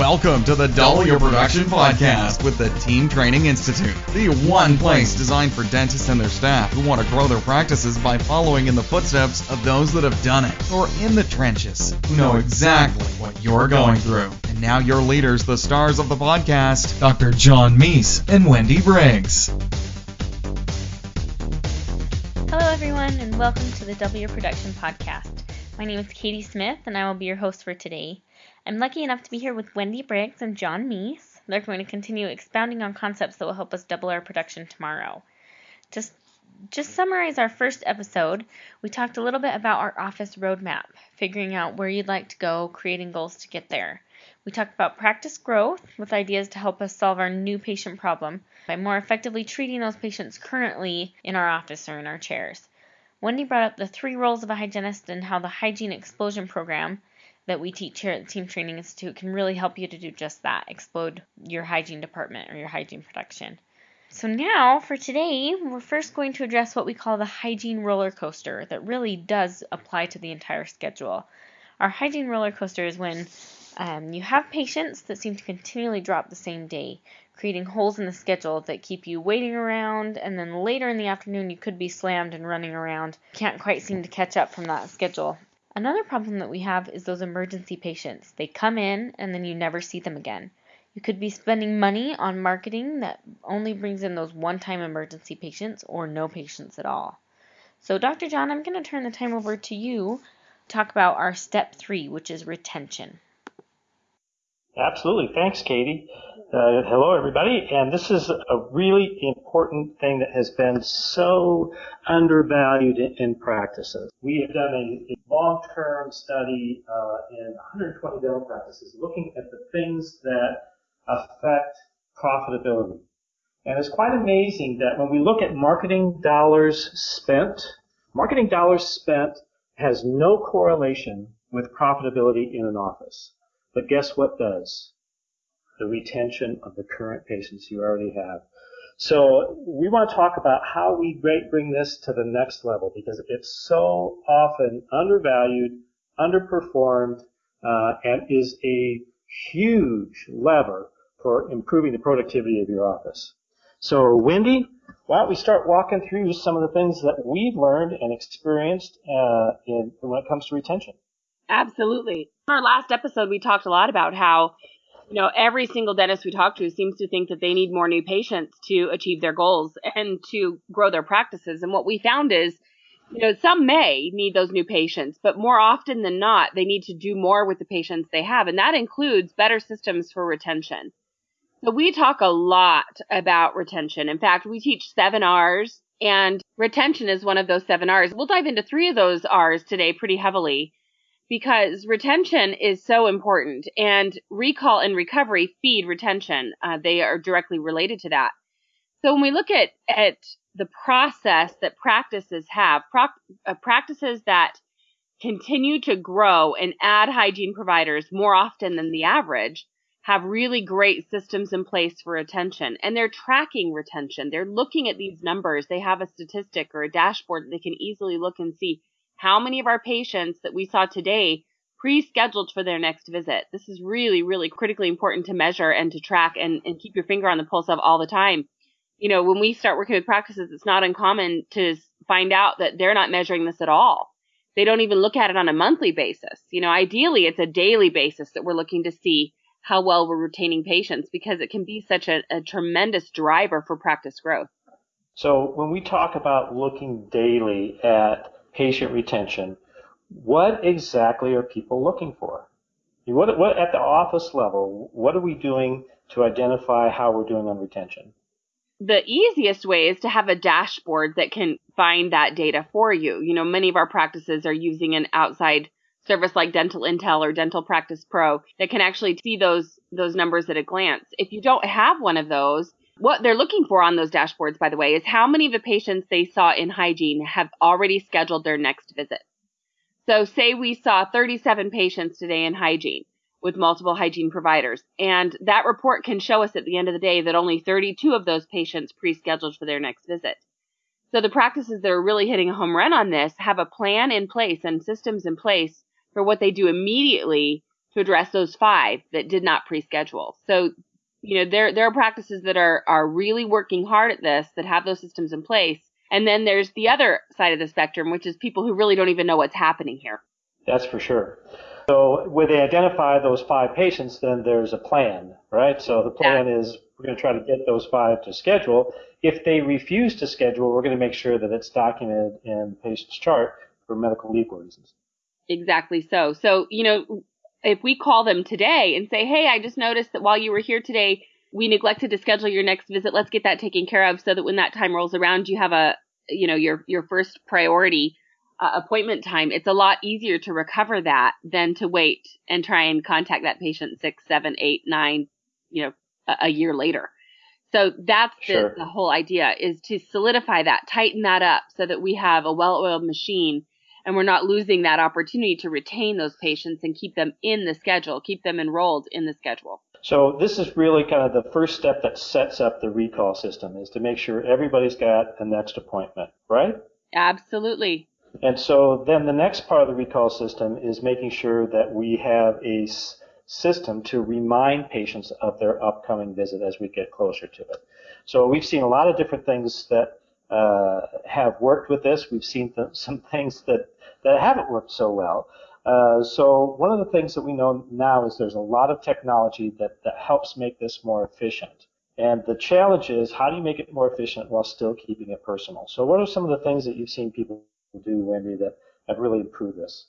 Welcome to the Double Your Production Podcast with the Team Training Institute, the one place designed for dentists and their staff who want to grow their practices by following in the footsteps of those that have done it, or in the trenches, who know exactly what you're going through. And now your leaders, the stars of the podcast, Dr. John Meis and Wendy Briggs. Hello, everyone, and welcome to the Double Your Production Podcast. My name is Katie Smith, and I will be your host for today. I'm lucky enough to be here with Wendy Briggs and John Meis. They're going to continue expounding on concepts that will help us double our production tomorrow. Just just summarize our first episode, we talked a little bit about our office roadmap, figuring out where you'd like to go, creating goals to get there. We talked about practice growth with ideas to help us solve our new patient problem by more effectively treating those patients currently in our office or in our chairs. Wendy brought up the three roles of a hygienist and how the hygiene explosion program that we teach here at the Team Training Institute can really help you to do just that explode your hygiene department or your hygiene production. So, now for today, we're first going to address what we call the hygiene roller coaster that really does apply to the entire schedule. Our hygiene roller coaster is when um, you have patients that seem to continually drop the same day, creating holes in the schedule that keep you waiting around, and then later in the afternoon you could be slammed and running around. Can't quite seem to catch up from that schedule. Another problem that we have is those emergency patients. They come in and then you never see them again. You could be spending money on marketing that only brings in those one time emergency patients or no patients at all. So, Dr. John, I'm going to turn the time over to you to talk about our step three, which is retention. Absolutely. Thanks, Katie. Uh, hello, everybody. And this is a really important thing that has been so undervalued in, in practices. We have done a, a long-term study uh, in 120 dental practices looking at the things that affect profitability. And it's quite amazing that when we look at marketing dollars spent, marketing dollars spent has no correlation with profitability in an office. But guess what does? the retention of the current patients you already have. So we want to talk about how we bring this to the next level because it's so often undervalued, underperformed, uh, and is a huge lever for improving the productivity of your office. So Wendy, why don't we start walking through some of the things that we've learned and experienced uh, in, when it comes to retention? Absolutely. In our last episode, we talked a lot about how you know, every single dentist we talk to seems to think that they need more new patients to achieve their goals and to grow their practices. And what we found is, you know, some may need those new patients, but more often than not, they need to do more with the patients they have. And that includes better systems for retention. So we talk a lot about retention. In fact, we teach seven R's and retention is one of those seven R's. We'll dive into three of those R's today pretty heavily because retention is so important and recall and recovery feed retention. Uh, they are directly related to that. So when we look at, at the process that practices have, uh, practices that continue to grow and add hygiene providers more often than the average have really great systems in place for retention and they're tracking retention. They're looking at these numbers. They have a statistic or a dashboard that they can easily look and see how many of our patients that we saw today pre-scheduled for their next visit. This is really, really critically important to measure and to track and, and keep your finger on the pulse of all the time. You know, when we start working with practices, it's not uncommon to find out that they're not measuring this at all. They don't even look at it on a monthly basis. You know, ideally it's a daily basis that we're looking to see how well we're retaining patients because it can be such a, a tremendous driver for practice growth. So when we talk about looking daily at patient retention, what exactly are people looking for? What, what, at the office level, what are we doing to identify how we're doing on retention? The easiest way is to have a dashboard that can find that data for you. You know, many of our practices are using an outside service like Dental Intel or Dental Practice Pro that can actually see those those numbers at a glance. If you don't have one of those, what they're looking for on those dashboards, by the way, is how many of the patients they saw in hygiene have already scheduled their next visit. So say we saw 37 patients today in hygiene with multiple hygiene providers. And that report can show us at the end of the day that only 32 of those patients pre-scheduled for their next visit. So the practices that are really hitting a home run on this have a plan in place and systems in place for what they do immediately to address those five that did not pre-schedule. So, you know, there there are practices that are are really working hard at this that have those systems in place. And then there's the other side of the spectrum, which is people who really don't even know what's happening here. That's for sure. So when they identify those five patients, then there's a plan, right? So the plan yeah. is we're going to try to get those five to schedule. If they refuse to schedule, we're going to make sure that it's documented in the patient's chart for medical legal reasons. Exactly so. So, you know, if we call them today and say, hey, I just noticed that while you were here today, we neglected to schedule your next visit. Let's get that taken care of so that when that time rolls around, you have a, you know, your, your first priority uh, appointment time. It's a lot easier to recover that than to wait and try and contact that patient six, seven, eight, nine, you know, a, a year later. So that's the, sure. the whole idea is to solidify that, tighten that up so that we have a well-oiled machine and we're not losing that opportunity to retain those patients and keep them in the schedule, keep them enrolled in the schedule. So this is really kind of the first step that sets up the recall system is to make sure everybody's got a next appointment, right? Absolutely. And so then the next part of the recall system is making sure that we have a system to remind patients of their upcoming visit as we get closer to it. So we've seen a lot of different things that uh, have worked with this. We've seen th- some things that, that haven't worked so well. Uh, so one of the things that we know now is there's a lot of technology that, that helps make this more efficient. And the challenge is how do you make it more efficient while still keeping it personal? So what are some of the things that you've seen people do, Wendy, that have really improved this?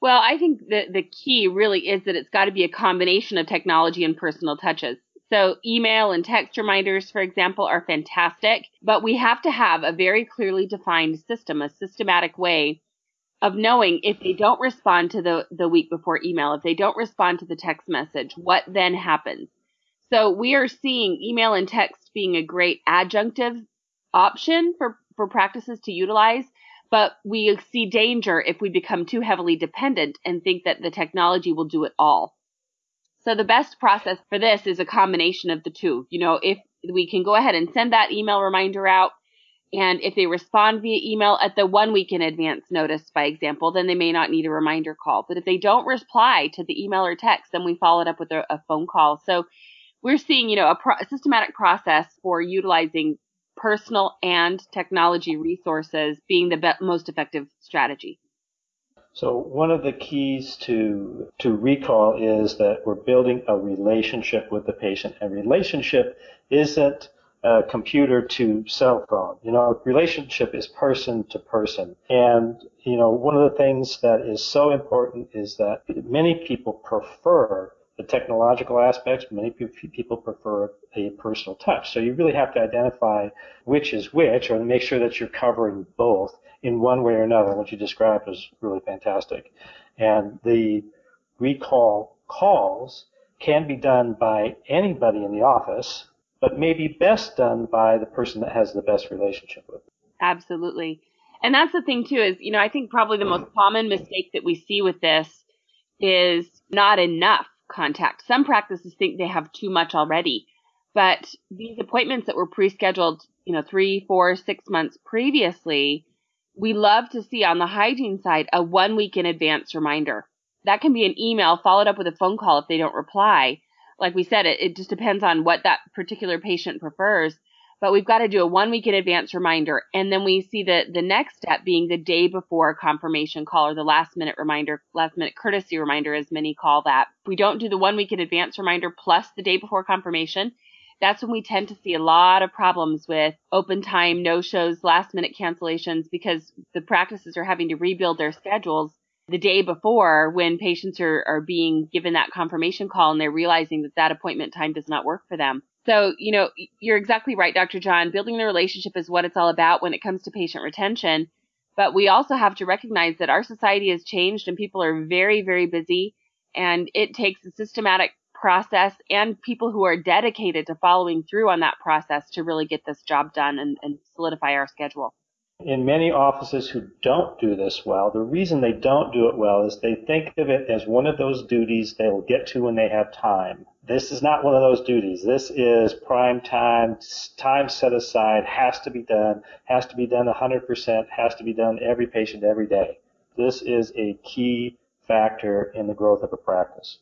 Well, I think the, the key really is that it's got to be a combination of technology and personal touches. So email and text reminders, for example, are fantastic, but we have to have a very clearly defined system, a systematic way of knowing if they don't respond to the, the week before email, if they don't respond to the text message, what then happens? So we are seeing email and text being a great adjunctive option for, for practices to utilize, but we see danger if we become too heavily dependent and think that the technology will do it all. So the best process for this is a combination of the two. You know, if we can go ahead and send that email reminder out, and if they respond via email at the one week in advance notice, by example, then they may not need a reminder call. But if they don't reply to the email or text, then we follow it up with a, a phone call. So we're seeing, you know, a, pro- a systematic process for utilizing personal and technology resources being the be- most effective strategy. So one of the keys to to recall is that we're building a relationship with the patient. And relationship isn't a computer to cell phone. You know, relationship is person to person. And you know, one of the things that is so important is that many people prefer the technological aspects. Many people prefer a personal touch. So you really have to identify which is which, or make sure that you're covering both in one way or another. What you described was really fantastic. And the recall calls can be done by anybody in the office, but may be best done by the person that has the best relationship with. Absolutely. And that's the thing too is, you know, I think probably the most common mistake that we see with this is not enough contact. Some practices think they have too much already, but these appointments that were pre-scheduled, you know, three, four, six months previously we love to see on the hygiene side a one week in advance reminder. That can be an email followed up with a phone call if they don't reply. Like we said, it, it just depends on what that particular patient prefers. But we've got to do a one week in advance reminder. And then we see the, the next step being the day before confirmation call or the last minute reminder, last minute courtesy reminder, as many call that. If we don't do the one week in advance reminder plus the day before confirmation, that's when we tend to see a lot of problems with open time, no shows, last minute cancellations because the practices are having to rebuild their schedules the day before when patients are, are being given that confirmation call and they're realizing that that appointment time does not work for them. So, you know, you're exactly right, Dr. John. Building the relationship is what it's all about when it comes to patient retention. But we also have to recognize that our society has changed and people are very, very busy. And it takes a systematic process and people who are dedicated to following through on that process to really get this job done and, and solidify our schedule. In many offices who don't do this well, the reason they don't do it well is they think of it as one of those duties they'll get to when they have time. This is not one of those duties. This is prime time, time set aside, has to be done, has to be done 100%, has to be done every patient every day. This is a key factor in the growth of a practice.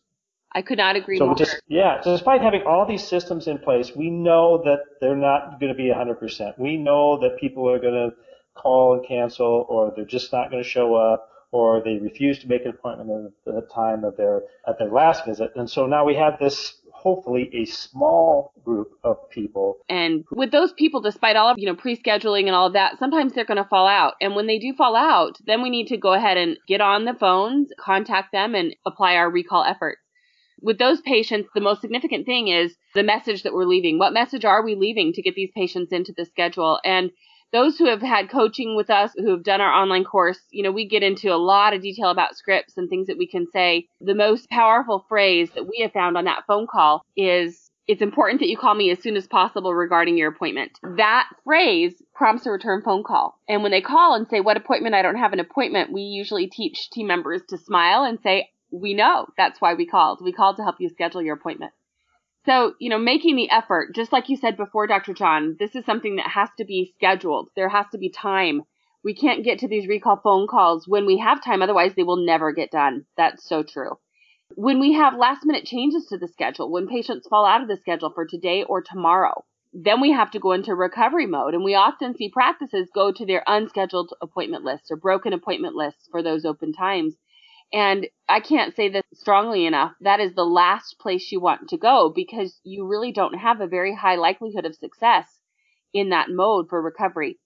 I could not agree so more. Just, yeah, despite having all these systems in place, we know that they're not going to be 100%. We know that people are going to call and cancel, or they're just not going to show up, or they refuse to make an appointment at the time of their at their last visit. And so now we have this hopefully a small group of people. And with those people, despite all of, you know, pre-scheduling and all of that, sometimes they're going to fall out. And when they do fall out, then we need to go ahead and get on the phones, contact them and apply our recall efforts. With those patients, the most significant thing is the message that we're leaving. What message are we leaving to get these patients into the schedule? And those who have had coaching with us, who have done our online course, you know, we get into a lot of detail about scripts and things that we can say. The most powerful phrase that we have found on that phone call is, it's important that you call me as soon as possible regarding your appointment. That phrase prompts a return phone call. And when they call and say, what appointment? I don't have an appointment. We usually teach team members to smile and say, we know that's why we called. We called to help you schedule your appointment. So, you know, making the effort, just like you said before, Dr. John, this is something that has to be scheduled. There has to be time. We can't get to these recall phone calls when we have time, otherwise, they will never get done. That's so true. When we have last minute changes to the schedule, when patients fall out of the schedule for today or tomorrow, then we have to go into recovery mode. And we often see practices go to their unscheduled appointment lists or broken appointment lists for those open times and I can't say this strongly enough. That is the last place you want to go because you really don't have a very high likelihood of success in that mode for recovery.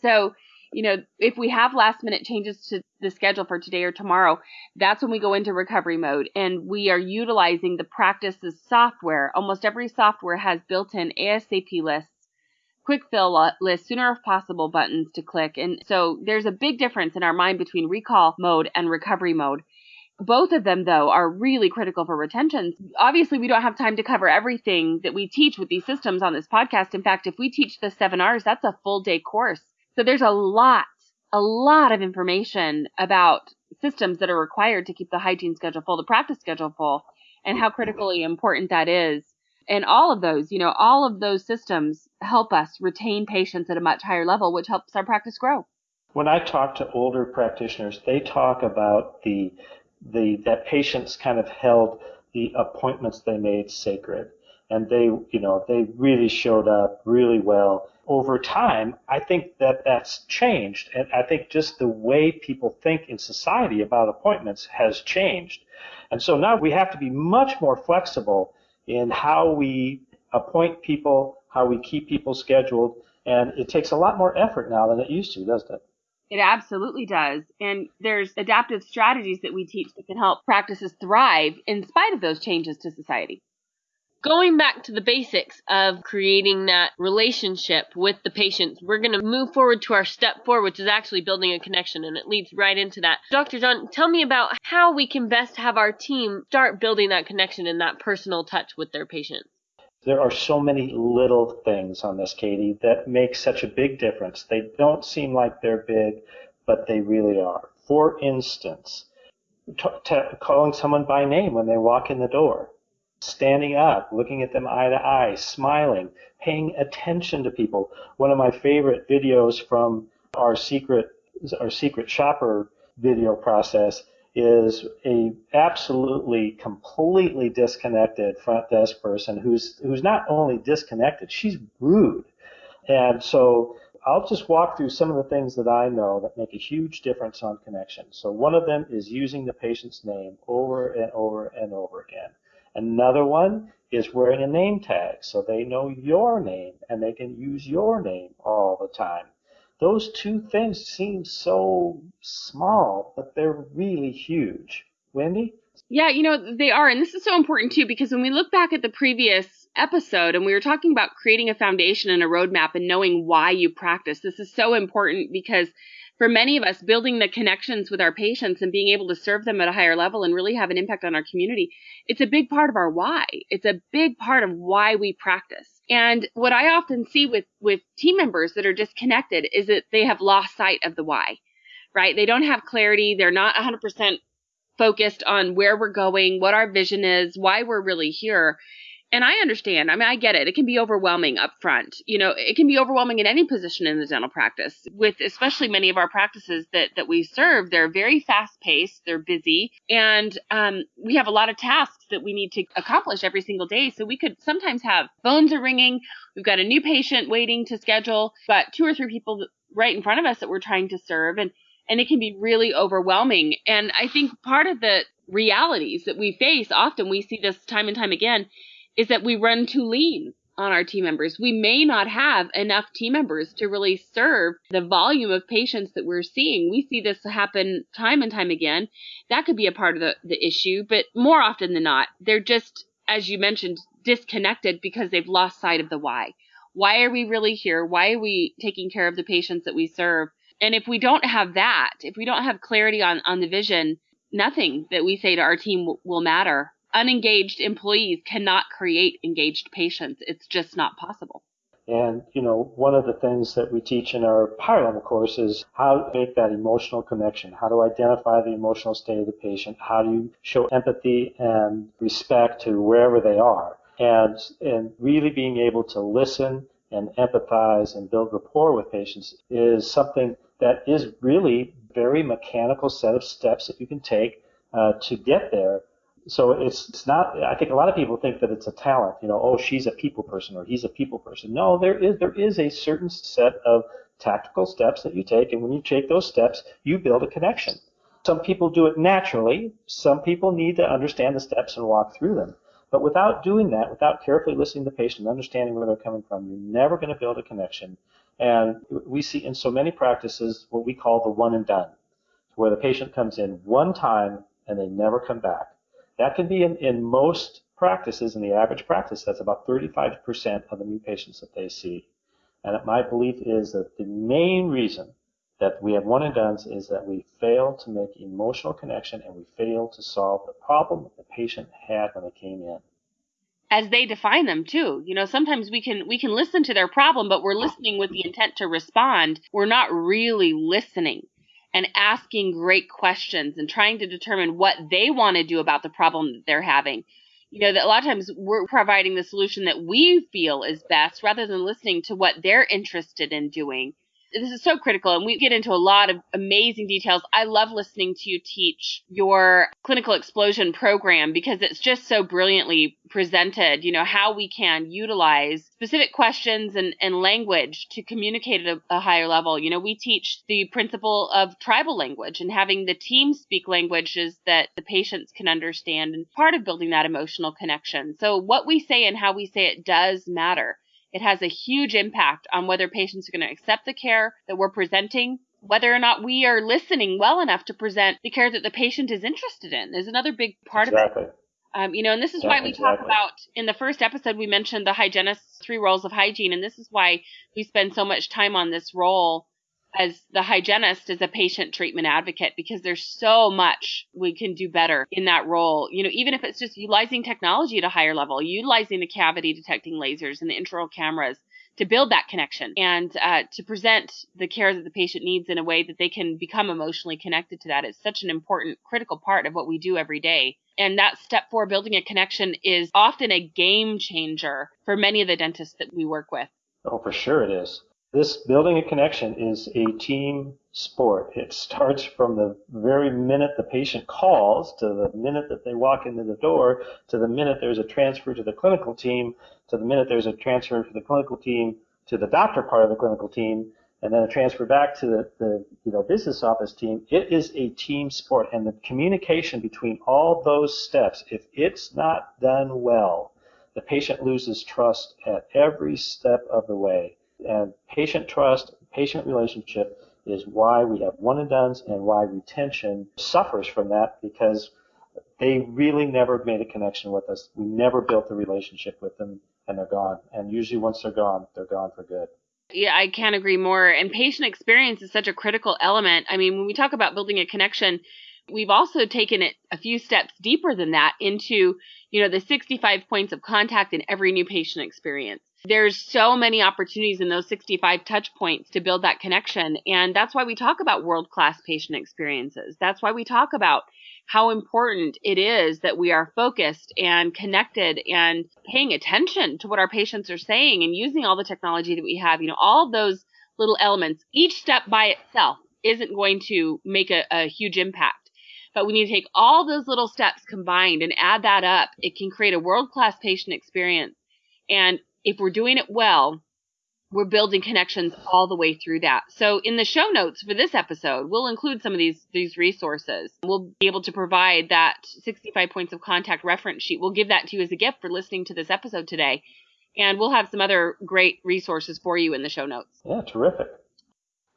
So, you know, if we have last minute changes to the schedule for today or tomorrow, that's when we go into recovery mode and we are utilizing the practices software. Almost every software has built in ASAP lists quick fill list, sooner if possible buttons to click. And so there's a big difference in our mind between recall mode and recovery mode. Both of them, though, are really critical for retention. Obviously, we don't have time to cover everything that we teach with these systems on this podcast. In fact, if we teach the seven R's, that's a full day course. So there's a lot, a lot of information about systems that are required to keep the hygiene schedule full, the practice schedule full, and how critically important that is and all of those, you know, all of those systems help us retain patients at a much higher level, which helps our practice grow. When I talk to older practitioners, they talk about the the that patients kind of held the appointments they made sacred. And they you know they really showed up really well. Over time i think that that's changed. And i think just the way people think in society about appointments has changed. And so now we have to be much more flexible in how we appoint people, how we keep people scheduled, and it takes a lot more effort now than it used to, doesn't it? It absolutely does. And there's adaptive strategies that we teach that can help practices thrive in spite of those changes to society going back to the basics of creating that relationship with the patients, we're going to move forward to our step four, which is actually building a connection, and it leads right into that. Dr. John, tell me about how we can best have our team start building that connection and that personal touch with their patients. There are so many little things on this, Katie, that make such a big difference. They don't seem like they're big, but they really are. For instance, t- t- calling someone by name when they walk in the door standing up, looking at them eye to eye, smiling, paying attention to people. One of my favorite videos from our secret our secret shopper video process is a absolutely completely disconnected front desk person who's who's not only disconnected, she's rude. And so I'll just walk through some of the things that I know that make a huge difference on connection. So one of them is using the patient's name over and over and over again. Another one is wearing a name tag so they know your name and they can use your name all the time. Those two things seem so small, but they're really huge. Wendy? Yeah, you know, they are. And this is so important too because when we look back at the previous episode and we were talking about creating a foundation and a roadmap and knowing why you practice, this is so important because for many of us, building the connections with our patients and being able to serve them at a higher level and really have an impact on our community, it's a big part of our why. It's a big part of why we practice. And what I often see with, with team members that are disconnected is that they have lost sight of the why, right? They don't have clarity. They're not 100% focused on where we're going, what our vision is, why we're really here. And I understand. I mean, I get it. It can be overwhelming up front. You know, it can be overwhelming in any position in the dental practice. With especially many of our practices that that we serve, they're very fast paced. They're busy, and um, we have a lot of tasks that we need to accomplish every single day. So we could sometimes have phones are ringing. We've got a new patient waiting to schedule. Got two or three people right in front of us that we're trying to serve, and and it can be really overwhelming. And I think part of the realities that we face often we see this time and time again is that we run too lean on our team members. We may not have enough team members to really serve the volume of patients that we're seeing. We see this happen time and time again. That could be a part of the, the issue, but more often than not, they're just, as you mentioned, disconnected because they've lost sight of the why. Why are we really here? Why are we taking care of the patients that we serve? And if we don't have that, if we don't have clarity on, on the vision, nothing that we say to our team w- will matter unengaged employees cannot create engaged patients. It's just not possible. And, you know, one of the things that we teach in our higher level course is how to make that emotional connection, how to identify the emotional state of the patient, how do you show empathy and respect to wherever they are. And, and really being able to listen and empathize and build rapport with patients is something that is really very mechanical set of steps that you can take uh, to get there so it's, it's not i think a lot of people think that it's a talent you know oh she's a people person or he's a people person. No there is there is a certain set of tactical steps that you take and when you take those steps you build a connection. Some people do it naturally. Some people need to understand the steps and walk through them. But without doing that without carefully listening to the patient and understanding where they're coming from you're never going to build a connection. And we see in so many practices what we call the one and done where the patient comes in one time and they never come back that can be in, in most practices, in the average practice, that's about 35% of the new patients that they see. And my belief is that the main reason that we have one and done's is that we fail to make emotional connection and we fail to solve the problem that the patient had when they came in. As they define them too. You know sometimes we can we can listen to their problem but we're listening with the intent to respond. We're not really listening and asking great questions and trying to determine what they want to do about the problem that they're having. You know, that a lot of times we're providing the solution that we feel is best rather than listening to what they're interested in doing this is so critical and we get into a lot of amazing details. I love listening to you teach your clinical explosion program because it's just so brilliantly presented, you know, how we can utilize specific questions and, and language to communicate at a, a higher level. You know, we teach the principle of tribal language and having the team speak languages that the patients can understand and part of building that emotional connection. So what we say and how we say it does matter. It has a huge impact on whether patients are going to accept the care that we're presenting, whether or not we are listening well enough to present the care that the patient is interested in is another big part exactly. of it. Um, you know, and this is yeah, why we exactly. talk about in the first episode we mentioned the hygienist's three roles of hygiene, and this is why we spend so much time on this role as the hygienist as a patient treatment advocate because there's so much we can do better in that role. You know, even if it's just utilizing technology at a higher level, utilizing the cavity detecting lasers and the intraoral cameras to build that connection and uh, to present the care that the patient needs in a way that they can become emotionally connected to that is such an important, critical part of what we do every day. And that step four, building a connection, is often a game changer for many of the dentists that we work with. Oh, for sure it is. This building a connection is a team sport. It starts from the very minute the patient calls to the minute that they walk into the door to the minute there's a transfer to the clinical team to the minute there's a transfer for the clinical team to the doctor part of the clinical team and then a transfer back to the, the you know business office team. It is a team sport and the communication between all those steps, if it's not done well, the patient loses trust at every step of the way. And patient trust, patient relationship is why we have one and done's and why retention suffers from that because they really never made a connection with us. We never built a relationship with them and they're gone. And usually once they're gone, they're gone for good. Yeah, I can't agree more. And patient experience is such a critical element. I mean, when we talk about building a connection, we've also taken it a few steps deeper than that into, you know, the 65 points of contact in every new patient experience there's so many opportunities in those 65 touch points to build that connection. And that's why we talk about world class patient experiences. That's why we talk about how important it is that we are focused and connected and paying attention to what our patients are saying and using all the technology that we have. You know, all those little elements, each step by itself isn't going to make a, a huge impact. But when you take all those little steps combined and add that up, it can create a world class patient experience. And if we're doing it well, we're building connections all the way through that. So in the show notes for this episode, we'll include some of these these resources. We'll be able to provide that 65 points of contact reference sheet. We'll give that to you as a gift for listening to this episode today. And we'll have some other great resources for you in the show notes. Yeah, terrific.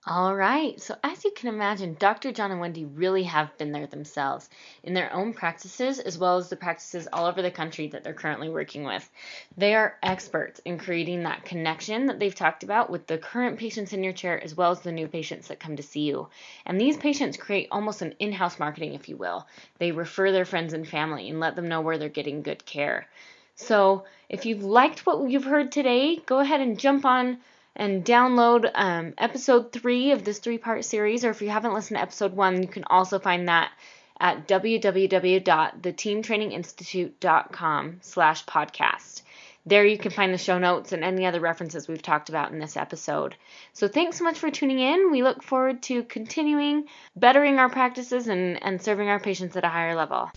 All right. So, as you can imagine, Dr. John and Wendy really have been there themselves in their own practices as well as the practices all over the country that they're currently working with. They are experts in creating that connection that they've talked about with the current patients in your chair as well as the new patients that come to see you. And these patients create almost an in house marketing, if you will. They refer their friends and family and let them know where they're getting good care. So, if you've liked what you've heard today, go ahead and jump on and download um, episode three of this three part series. Or if you haven't listened to episode one, you can also find that at www.theteamtraininginstitute.com slash podcast. There you can find the show notes and any other references we've talked about in this episode. So thanks so much for tuning in. We look forward to continuing bettering our practices and, and serving our patients at a higher level.